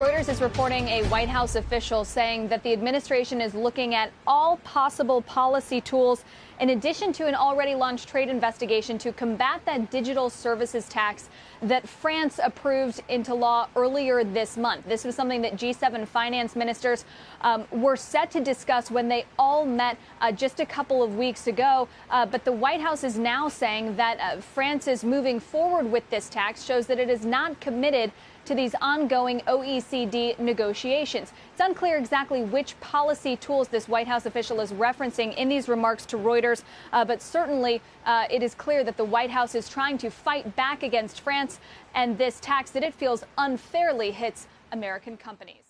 Reuters is reporting a White House official saying that the administration is looking at all possible policy tools in addition to an already launched trade investigation to combat that digital services tax that France approved into law earlier this month. This was something that G7 finance ministers um, were set to discuss when they all met uh, just a couple of weeks ago. Uh, but the White House is now saying that uh, France is moving forward with this tax, shows that it is not committed to these ongoing OECD negotiations. It's unclear exactly which policy tools this White House official is referencing in these remarks to Reuters, uh, but certainly uh, it is clear that the White House is trying to fight back against France and this tax that it feels unfairly hits American companies.